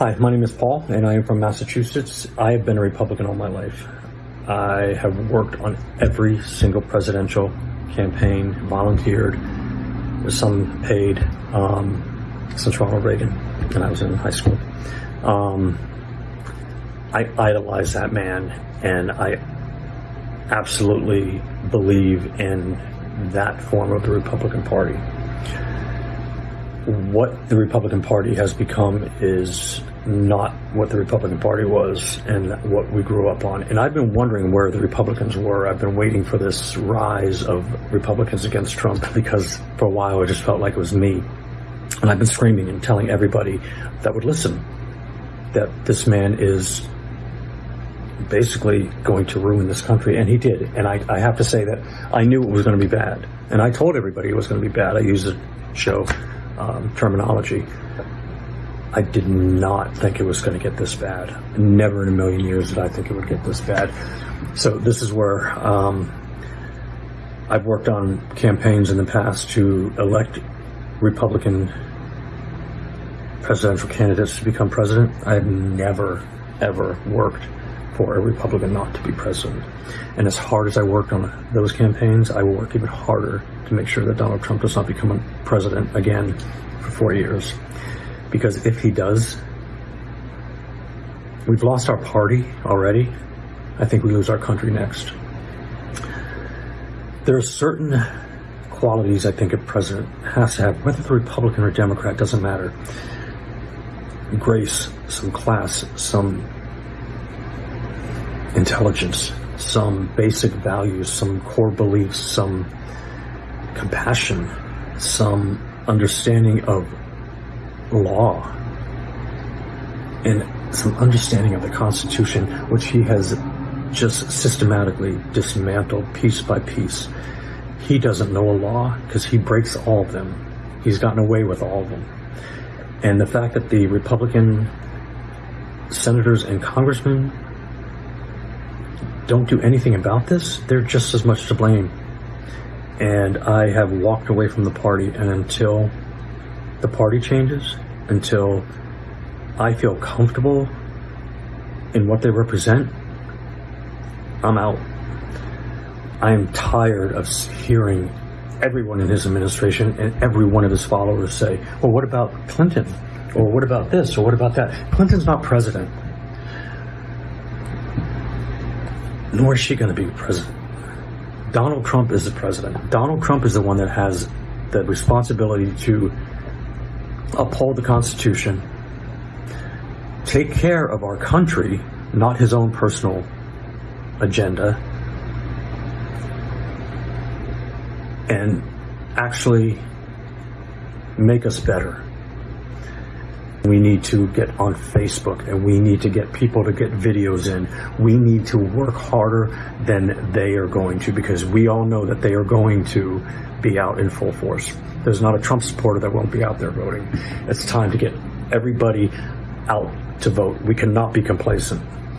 Hi, my name is Paul, and I am from Massachusetts. I have been a Republican all my life. I have worked on every single presidential campaign, volunteered, some paid, um, since Ronald Reagan, and I was in high school. Um, I idolize that man, and I absolutely believe in that form of the Republican Party. What the Republican Party has become is not what the Republican Party was and what we grew up on. And I've been wondering where the Republicans were. I've been waiting for this rise of Republicans against Trump because for a while I just felt like it was me. And I've been screaming and telling everybody that would listen that this man is basically going to ruin this country, and he did. And I, I have to say that I knew it was going to be bad, and I told everybody it was going to be bad. I used the show um, terminology. I did not think it was going to get this bad. Never in a million years did I think it would get this bad. So this is where um, I've worked on campaigns in the past to elect Republican presidential candidates to become president. I've never, ever worked for a Republican not to be president. And as hard as I worked on those campaigns, I will work even harder to make sure that Donald Trump does not become president again for four years. Because if he does, we've lost our party already. I think we lose our country next. There are certain qualities I think a president has to have, whether the Republican or Democrat, doesn't matter. Grace, some class, some intelligence, some basic values, some core beliefs, some compassion, some understanding of law, and some understanding of the Constitution, which he has just systematically dismantled piece by piece. He doesn't know a law because he breaks all of them. He's gotten away with all of them. And the fact that the Republican senators and congressmen don't do anything about this, they're just as much to blame. And I have walked away from the party, and until the party changes, until I feel comfortable in what they represent, I'm out. I am tired of hearing everyone in his administration and every one of his followers say, well, what about Clinton? Or what about this? Or what about that? Clinton's not president. nor is she going to be president. Donald Trump is the president. Donald Trump is the one that has the responsibility to uphold the Constitution, take care of our country, not his own personal agenda, and actually make us better. We need to get on Facebook and we need to get people to get videos in. We need to work harder than they are going to because we all know that they are going to be out in full force. There's not a Trump supporter that won't be out there voting. It's time to get everybody out to vote. We cannot be complacent.